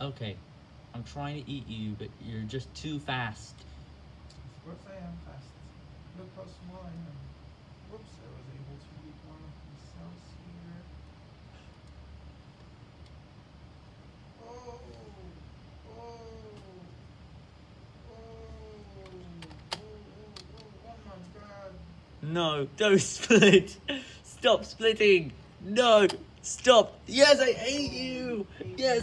Okay, I'm trying to eat you, but you're just too fast. Of course I am fast. Look how small I am. Whoops, I was able to eat one of the cells here. Oh, oh, oh, oh, oh, oh, oh, oh my god. No, don't split. Stop splitting. No, stop. Yes, I hate you. Yes.